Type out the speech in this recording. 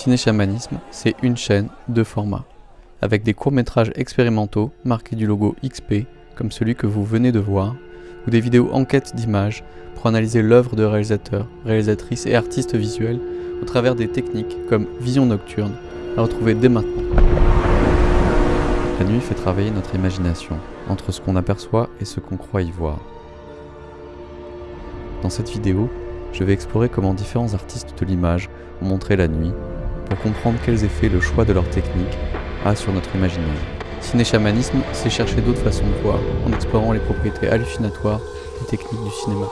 Ciné-Chamanisme, c'est une chaîne, deux formats, avec des courts-métrages expérimentaux marqués du logo XP, comme celui que vous venez de voir, ou des vidéos enquêtes d'images pour analyser l'œuvre de réalisateurs, réalisatrices et artistes visuels au travers des techniques comme vision nocturne, à retrouver dès maintenant. La nuit fait travailler notre imagination, entre ce qu'on aperçoit et ce qu'on croit y voir. Dans cette vidéo, je vais explorer comment différents artistes de l'image ont montré la nuit, pour comprendre quels effets le choix de leur technique a sur notre imaginaire. Ciné-chamanisme, c'est chercher d'autres façons de voir, en explorant les propriétés hallucinatoires des techniques du cinéma.